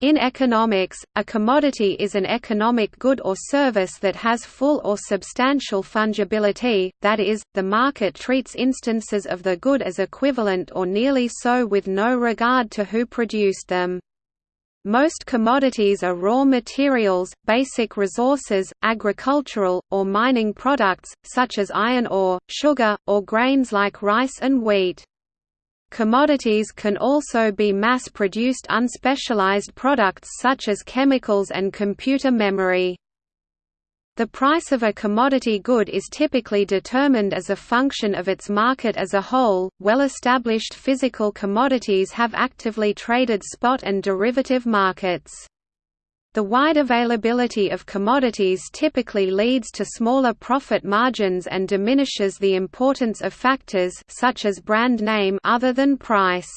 In economics, a commodity is an economic good or service that has full or substantial fungibility, that is, the market treats instances of the good as equivalent or nearly so with no regard to who produced them. Most commodities are raw materials, basic resources, agricultural, or mining products, such as iron ore, sugar, or grains like rice and wheat. Commodities can also be mass-produced unspecialized products such as chemicals and computer memory. The price of a commodity good is typically determined as a function of its market as a whole. Well established physical commodities have actively traded spot and derivative markets. The wide availability of commodities typically leads to smaller profit margins and diminishes the importance of factors such as brand name other than price.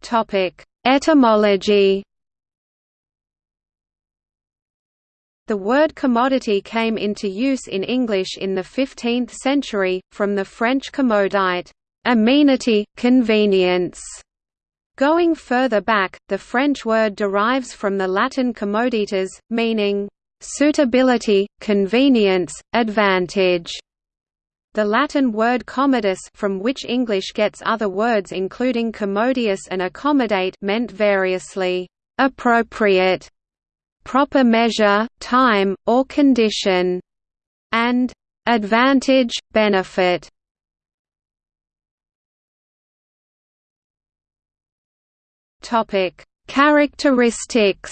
Topic: Etymology The word commodity came into use in English in the 15th century, from the French commodite amenity, convenience. Going further back, the French word derives from the Latin commoditas, meaning suitability, convenience, advantage. The Latin word commodus from which English gets other words including commodious and accommodate meant variously, appropriate, proper measure, time, or condition, and advantage, benefit. Topic: Characteristics.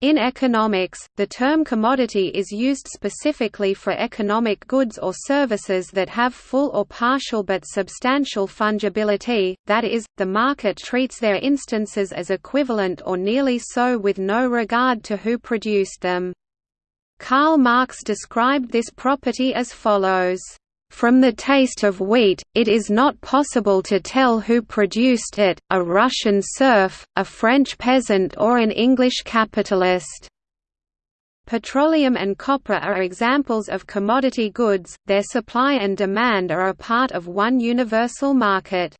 In economics, the term commodity is used specifically for economic goods or services that have full or partial but substantial fungibility, that is, the market treats their instances as equivalent or nearly so with no regard to who produced them. Karl Marx described this property as follows from the taste of wheat, it is not possible to tell who produced it, a Russian serf, a French peasant or an English capitalist. Petroleum and copper are examples of commodity goods, their supply and demand are a part of one universal market.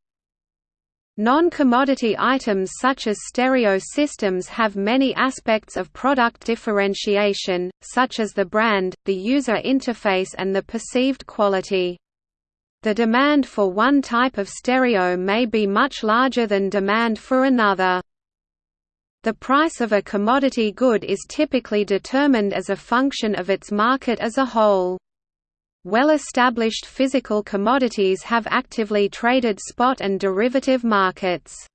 Non-commodity items such as stereo systems have many aspects of product differentiation, such as the brand, the user interface and the perceived quality. The demand for one type of stereo may be much larger than demand for another. The price of a commodity good is typically determined as a function of its market as a whole. Well-established physical commodities have actively traded spot and derivative markets.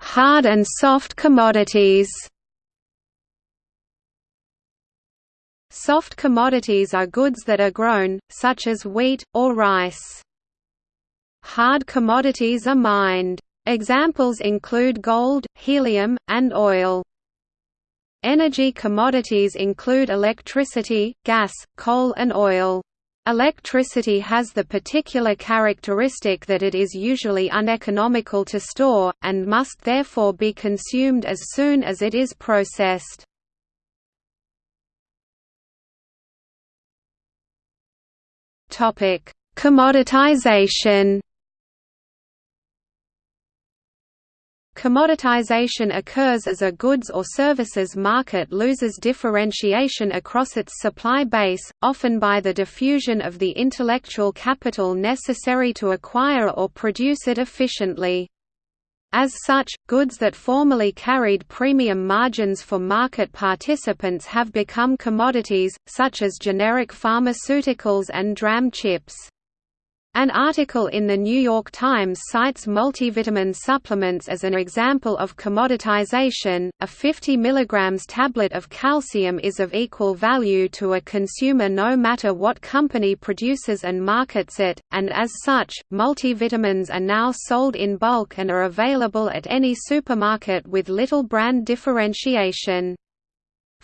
Hard and soft commodities Soft commodities are goods that are grown, such as wheat, or rice. Hard commodities are mined. Examples include gold, helium, and oil. Energy commodities include electricity, gas, coal and oil. Electricity has the particular characteristic that it is usually uneconomical to store, and must therefore be consumed as soon as it is processed. Commoditization Commoditization occurs as a goods or services market loses differentiation across its supply base, often by the diffusion of the intellectual capital necessary to acquire or produce it efficiently. As such, goods that formerly carried premium margins for market participants have become commodities, such as generic pharmaceuticals and DRAM chips. An article in The New York Times cites multivitamin supplements as an example of commoditization. A 50 mg tablet of calcium is of equal value to a consumer no matter what company produces and markets it, and as such, multivitamins are now sold in bulk and are available at any supermarket with little brand differentiation.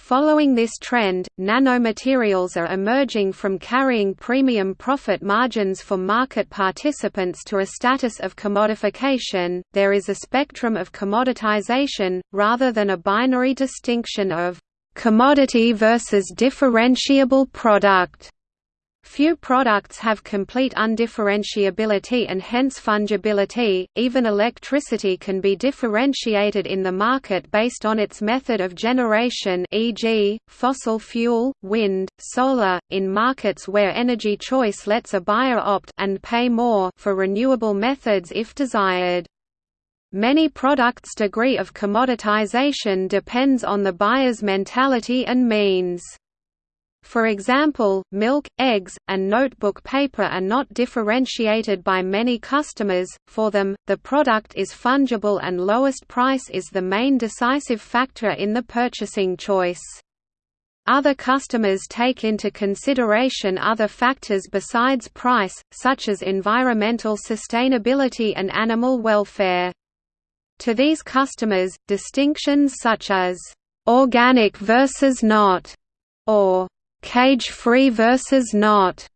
Following this trend, nanomaterials are emerging from carrying premium profit margins for market participants to a status of commodification. There is a spectrum of commoditization, rather than a binary distinction of Commodity versus differentiable product Few products have complete undifferentiability and hence fungibility. Even electricity can be differentiated in the market based on its method of generation, e.g., fossil fuel, wind, solar, in markets where energy choice lets a buyer opt and pay more for renewable methods if desired. Many products' degree of commoditization depends on the buyer's mentality and means. For example, milk, eggs, and notebook paper are not differentiated by many customers, for them, the product is fungible and lowest price is the main decisive factor in the purchasing choice. Other customers take into consideration other factors besides price, such as environmental sustainability and animal welfare. To these customers, distinctions such as, "'organic versus not' or cage-free versus not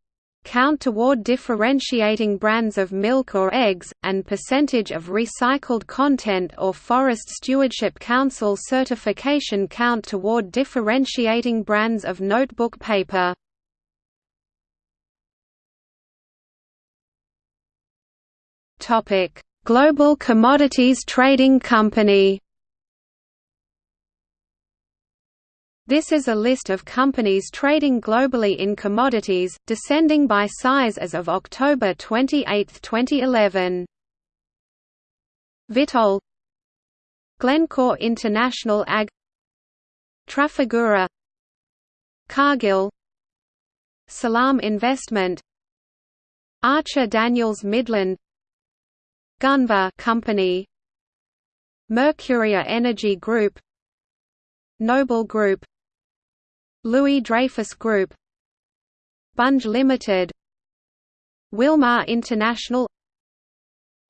count toward differentiating brands of milk or eggs, and percentage of recycled content or Forest Stewardship Council certification count toward differentiating brands of notebook paper. Global Commodities Trading Company This is a list of companies trading globally in commodities, descending by size as of October 28, 2011. Vitol Glencore International Ag Trafigura Cargill Salam Investment Archer Daniels Midland Gunvor Company Mercuria Energy Group Noble Group Louis Dreyfus Group Bunge Limited Wilmar International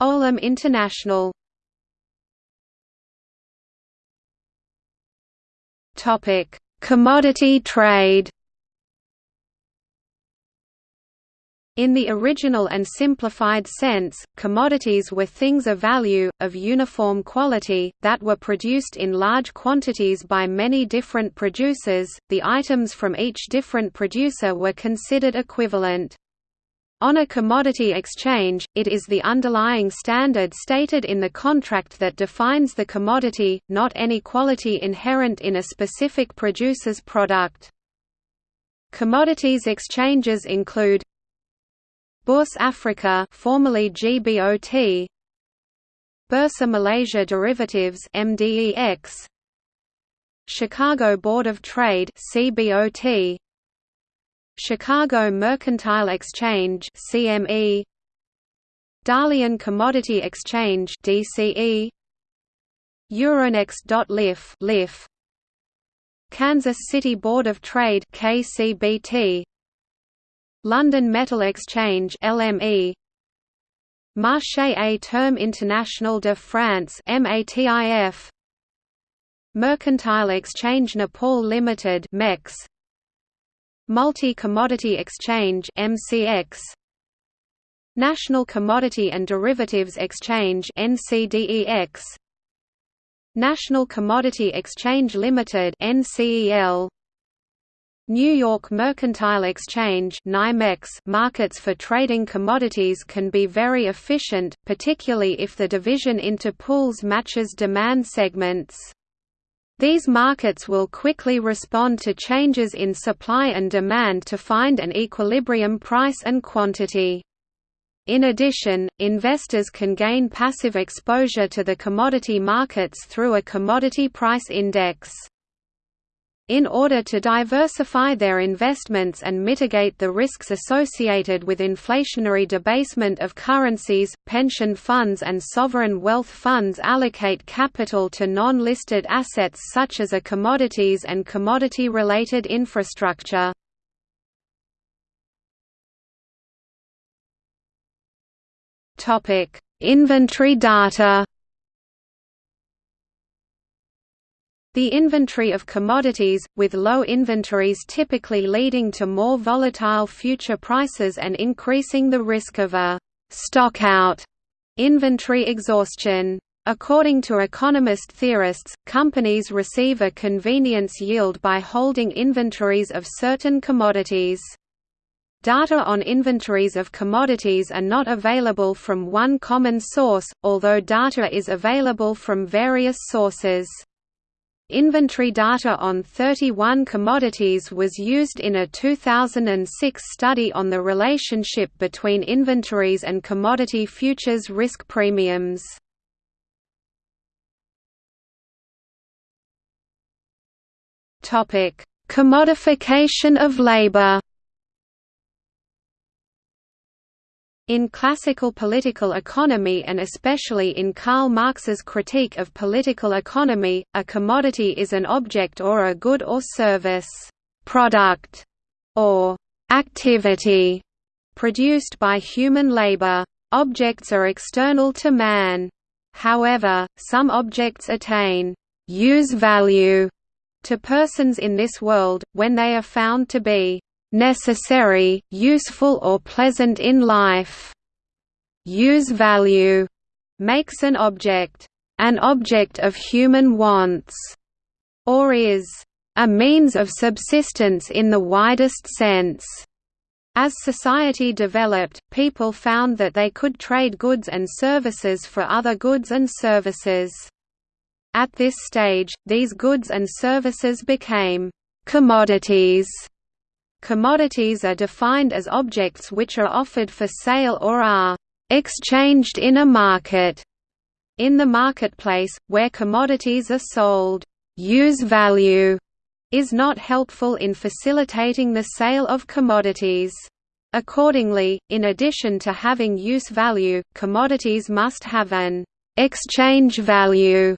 Olam International. Topic: Commodity trade In the original and simplified sense, commodities were things of value, of uniform quality, that were produced in large quantities by many different producers, the items from each different producer were considered equivalent. On a commodity exchange, it is the underlying standard stated in the contract that defines the commodity, not any quality inherent in a specific producer's product. Commodities exchanges include Bourse Africa formerly GBOT Bursa Malaysia Derivatives MDEX Chicago Board of Trade CBOT Chicago Mercantile Exchange CME Dalian Commodity Exchange DCE Euronext.liffe LIFFE Kansas City Board of Trade KCBT London Metal Exchange LME Marché à Terme International de France MATIF Mercantile Exchange Nepal Limited MEX Multi-Commodity Exchange MCX National Commodity and Derivatives Exchange NCDEX National Commodity Exchange Limited NCEL New York Mercantile Exchange markets for trading commodities can be very efficient, particularly if the division into pools matches demand segments. These markets will quickly respond to changes in supply and demand to find an equilibrium price and quantity. In addition, investors can gain passive exposure to the commodity markets through a commodity price index. In order to diversify their investments and mitigate the risks associated with inflationary debasement of currencies, pension funds and sovereign wealth funds allocate capital to non-listed assets such as a commodities and commodity-related infrastructure. Inventory data The inventory of commodities, with low inventories typically leading to more volatile future prices and increasing the risk of a «stockout» inventory exhaustion. According to economist theorists, companies receive a convenience yield by holding inventories of certain commodities. Data on inventories of commodities are not available from one common source, although data is available from various sources. Inventory data on 31 commodities was used in a 2006 study on the relationship between inventories and commodity futures risk premiums. Commodification of labor In classical political economy and especially in Karl Marx's critique of political economy, a commodity is an object or a good or service, product, or activity produced by human labor. Objects are external to man. However, some objects attain use value to persons in this world, when they are found to be necessary, useful or pleasant in life. Use value makes an object an object of human wants, or is a means of subsistence in the widest sense. As society developed, people found that they could trade goods and services for other goods and services. At this stage, these goods and services became commodities Commodities are defined as objects which are offered for sale or are exchanged in a market. In the marketplace, where commodities are sold, use value is not helpful in facilitating the sale of commodities. Accordingly, in addition to having use value, commodities must have an exchange value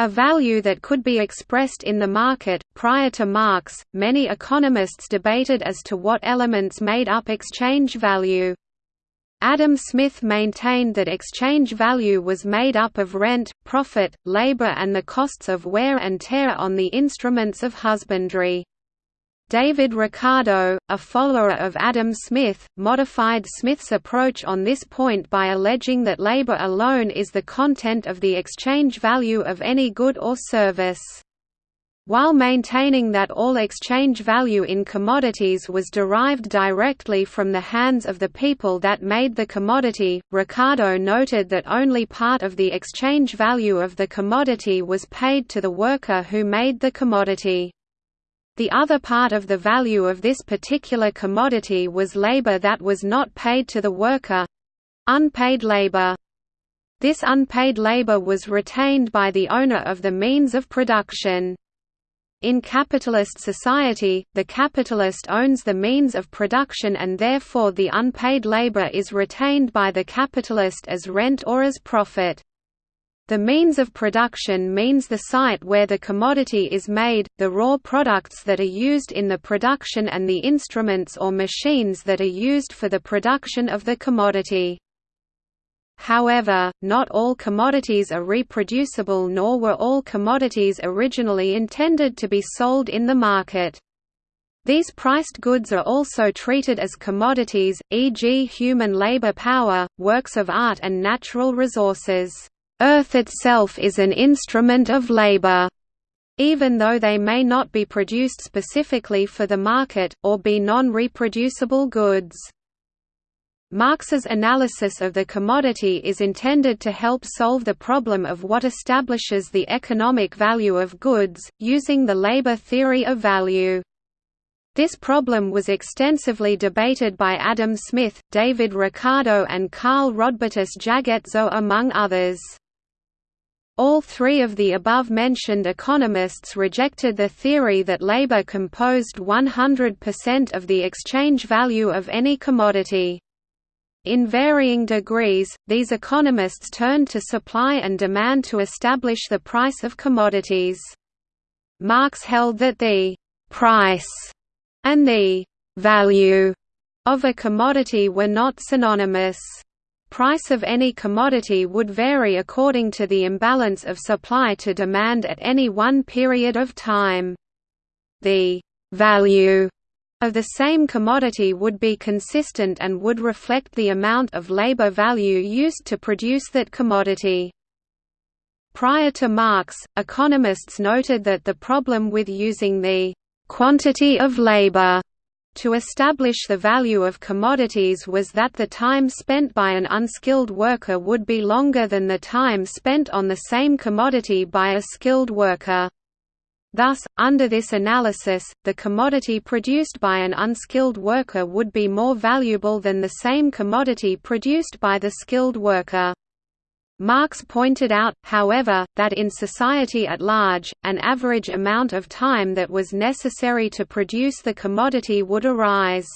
a value that could be expressed in the market. Prior to Marx, many economists debated as to what elements made up exchange value. Adam Smith maintained that exchange value was made up of rent, profit, labor and the costs of wear and tear on the instruments of husbandry. David Ricardo, a follower of Adam Smith, modified Smith's approach on this point by alleging that labor alone is the content of the exchange value of any good or service. While maintaining that all exchange value in commodities was derived directly from the hands of the people that made the commodity, Ricardo noted that only part of the exchange value of the commodity was paid to the worker who made the commodity. The other part of the value of this particular commodity was labor that was not paid to the worker—unpaid labor. This unpaid labor was retained by the owner of the means of production. In capitalist society, the capitalist owns the means of production and therefore the unpaid labor is retained by the capitalist as rent or as profit. The means of production means the site where the commodity is made, the raw products that are used in the production and the instruments or machines that are used for the production of the commodity. However, not all commodities are reproducible nor were all commodities originally intended to be sold in the market. These priced goods are also treated as commodities, e.g. human labor power, works of art and natural resources. Earth itself is an instrument of labor, even though they may not be produced specifically for the market, or be non-reproducible goods. Marx's analysis of the commodity is intended to help solve the problem of what establishes the economic value of goods, using the labor theory of value. This problem was extensively debated by Adam Smith, David Ricardo and Carl Rodbertus Jagetzow among others. All three of the above-mentioned economists rejected the theory that labor composed 100% of the exchange value of any commodity. In varying degrees, these economists turned to supply and demand to establish the price of commodities. Marx held that the «price» and the «value» of a commodity were not synonymous price of any commodity would vary according to the imbalance of supply to demand at any one period of time. The value of the same commodity would be consistent and would reflect the amount of labor value used to produce that commodity. Prior to Marx, economists noted that the problem with using the quantity of labor to establish the value of commodities was that the time spent by an unskilled worker would be longer than the time spent on the same commodity by a skilled worker. Thus, under this analysis, the commodity produced by an unskilled worker would be more valuable than the same commodity produced by the skilled worker. Marx pointed out, however, that in society at large, an average amount of time that was necessary to produce the commodity would arise.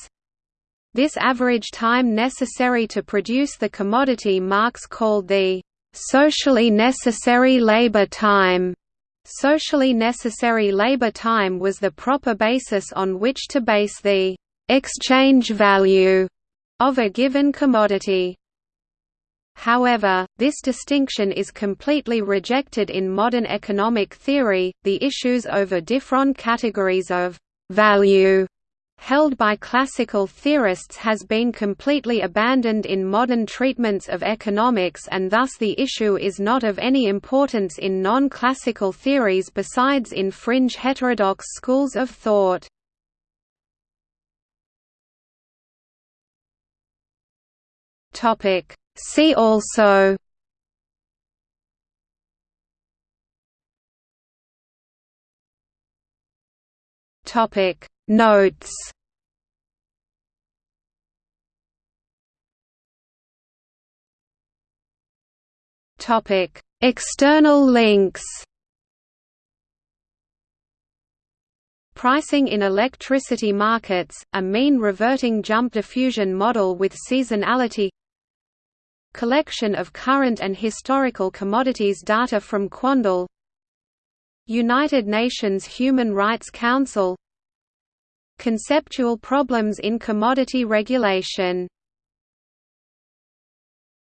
This average time necessary to produce the commodity Marx called the socially necessary labor time. Socially necessary labor time was the proper basis on which to base the exchange value of a given commodity. However, this distinction is completely rejected in modern economic theory. The issues over different categories of value held by classical theorists has been completely abandoned in modern treatments of economics and thus the issue is not of any importance in non-classical theories besides in fringe heterodox schools of thought. Topic See also Topic. Notes Topic. External links Pricing in electricity markets, a mean reverting jump diffusion model with seasonality Collection of current and historical commodities data from Quandl United Nations Human Rights Council Conceptual problems in commodity regulation